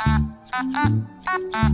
Ah, ah, ah, ah, ah.